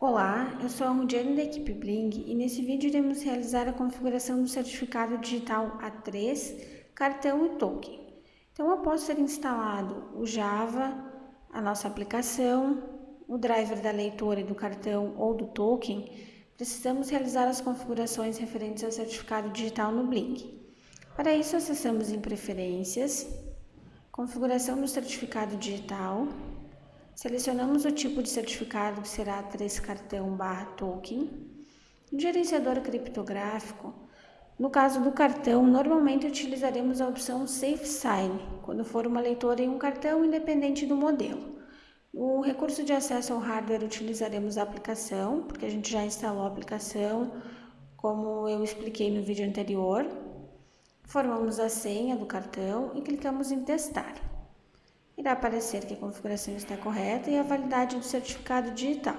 Olá, eu sou a Rudiane da equipe Bling e nesse vídeo iremos realizar a configuração do certificado digital A3, cartão e token. Então, após ser instalado o Java, a nossa aplicação, o driver da leitora e do cartão ou do token, precisamos realizar as configurações referentes ao certificado digital no Bling. Para isso, acessamos em Preferências, Configuração do certificado digital, Selecionamos o tipo de certificado que será 3 cartão barra token. No gerenciador criptográfico, no caso do cartão, normalmente utilizaremos a opção Safe Sign, quando for uma leitora em um cartão independente do modelo. No recurso de acesso ao hardware, utilizaremos a aplicação, porque a gente já instalou a aplicação, como eu expliquei no vídeo anterior. Formamos a senha do cartão e clicamos em testar irá aparecer que a configuração está correta e a validade do certificado digital.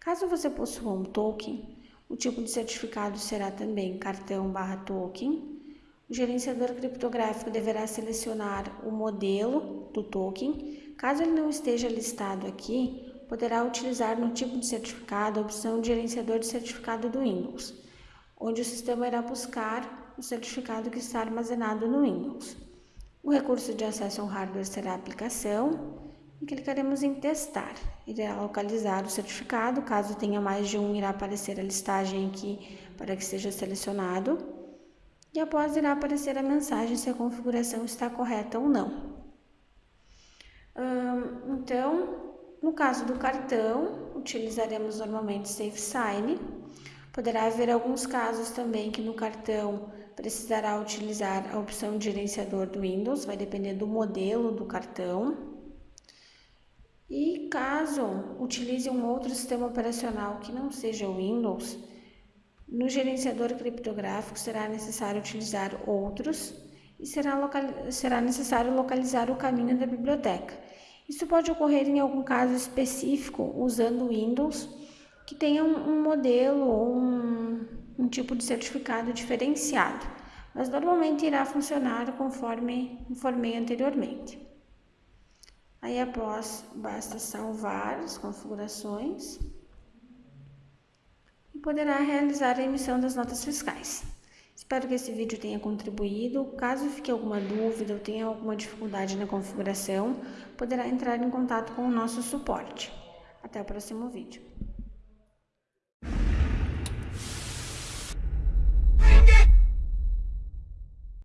Caso você possua um token, o tipo de certificado será também cartão barra token. O gerenciador criptográfico deverá selecionar o modelo do token. Caso ele não esteja listado aqui, poderá utilizar no tipo de certificado a opção de gerenciador de certificado do Windows, onde o sistema irá buscar o certificado que está armazenado no Windows. O recurso de acesso ao hardware será a aplicação e clicaremos em testar. Irá localizar o certificado, caso tenha mais de um, irá aparecer a listagem aqui para que seja selecionado. E após irá aparecer a mensagem se a configuração está correta ou não. então, no caso do cartão, utilizaremos normalmente Safe Sign. Poderá haver alguns casos também que no cartão precisará utilizar a opção de gerenciador do Windows, vai depender do modelo do cartão. E caso utilize um outro sistema operacional que não seja o Windows, no gerenciador criptográfico será necessário utilizar outros e será, será necessário localizar o caminho da biblioteca. Isso pode ocorrer em algum caso específico usando o Windows que tenha um, um modelo ou um, um tipo de certificado diferenciado, mas normalmente irá funcionar conforme informei anteriormente. Aí após basta salvar as configurações e poderá realizar a emissão das notas fiscais. Espero que esse vídeo tenha contribuído. Caso fique alguma dúvida ou tenha alguma dificuldade na configuração, poderá entrar em contato com o nosso suporte. Até o próximo vídeo.